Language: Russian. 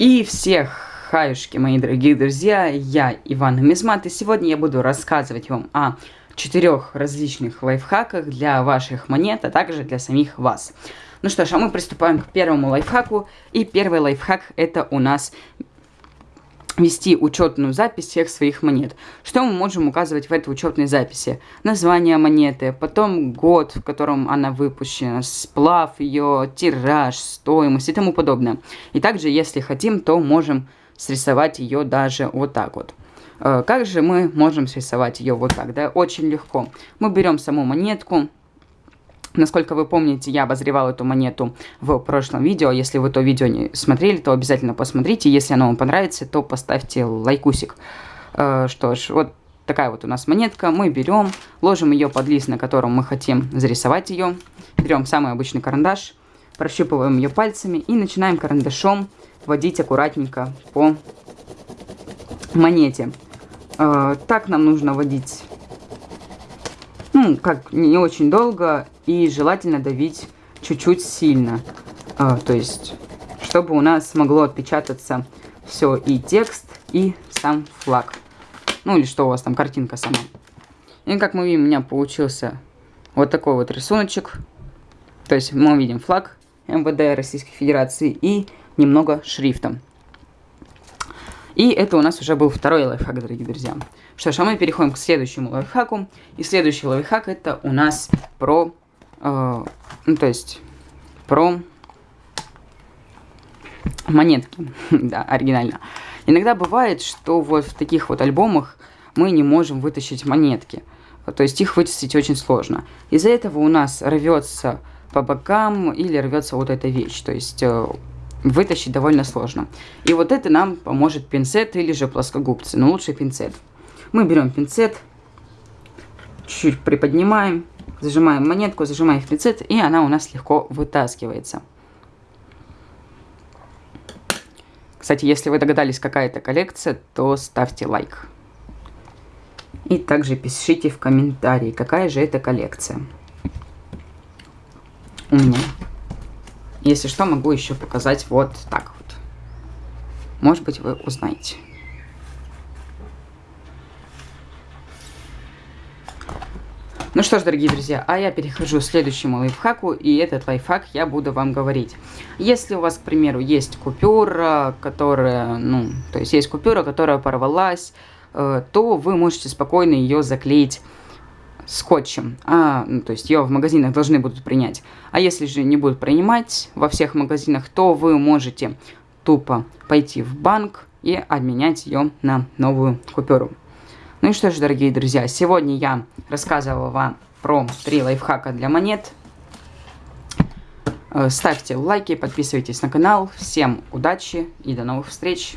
И всех хаюшки, мои дорогие друзья, я Иван Мизмат, и сегодня я буду рассказывать вам о четырех различных лайфхаках для ваших монет, а также для самих вас. Ну что ж, а мы приступаем к первому лайфхаку, и первый лайфхак это у нас вести учетную запись всех своих монет. Что мы можем указывать в этой учетной записи? Название монеты, потом год, в котором она выпущена, сплав ее, тираж, стоимость и тому подобное. И также, если хотим, то можем срисовать ее даже вот так вот. Э, как же мы можем срисовать ее вот так? Да, очень легко. Мы берем саму монетку, Насколько вы помните, я обозревал эту монету в прошлом видео. Если вы то видео не смотрели, то обязательно посмотрите. Если оно вам понравится, то поставьте лайкусик. Э, что ж, вот такая вот у нас монетка. Мы берем, ложим ее под лист, на котором мы хотим зарисовать ее. Берем самый обычный карандаш, прощупываем ее пальцами и начинаем карандашом водить аккуратненько по монете. Э, так нам нужно водить ну, как не очень долго и желательно давить чуть-чуть сильно. А, то есть, чтобы у нас могло отпечататься все и текст, и сам флаг. Ну, или что у вас там, картинка сама. И как мы видим, у меня получился вот такой вот рисуночек. То есть мы видим флаг МВД Российской Федерации и немного шрифтом. И это у нас уже был второй лайфхак, дорогие друзья. Что ж, а мы переходим к следующему лайфхаку. И следующий лайфхак это у нас про, э, ну то есть, про монетки. да, оригинально. Иногда бывает, что вот в таких вот альбомах мы не можем вытащить монетки. То есть их вытащить очень сложно. Из-за этого у нас рвется по бокам или рвется вот эта вещь. То есть э, вытащить довольно сложно. И вот это нам поможет пинцет или же плоскогубцы, но лучше пинцет. Мы берем пинцет, чуть-чуть приподнимаем, зажимаем монетку, зажимаем пинцет, и она у нас легко вытаскивается. Кстати, если вы догадались, какая это коллекция, то ставьте лайк. И также пишите в комментарии, какая же это коллекция. У меня. Если что, могу еще показать вот так вот. Может быть, вы узнаете. Ну что ж, дорогие друзья, а я перехожу к следующему лайфхаку, и этот лайфхак я буду вам говорить. Если у вас, к примеру, есть купюра, которая, ну, то есть есть купюра, которая порвалась, э, то вы можете спокойно ее заклеить скотчем, а, ну, то есть ее в магазинах должны будут принять. А если же не будут принимать во всех магазинах, то вы можете тупо пойти в банк и обменять ее на новую купюру. Ну и что ж, дорогие друзья, сегодня я рассказывала вам про три лайфхака для монет. Э, ставьте лайки, подписывайтесь на канал. Всем удачи и до новых встреч!